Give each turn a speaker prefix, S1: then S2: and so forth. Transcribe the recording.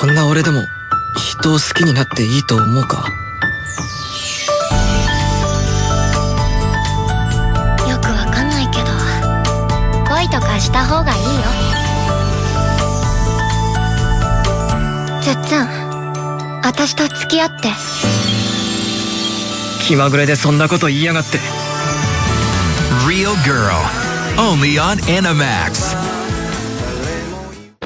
S1: こんな俺でも人を好きになっていいと思うか？
S2: よくわかんないけど恋とかした方がいいよつっつん私と付き合って
S1: 気まぐれでそんなこと言いやがって
S3: Real Girl. Only on Animax.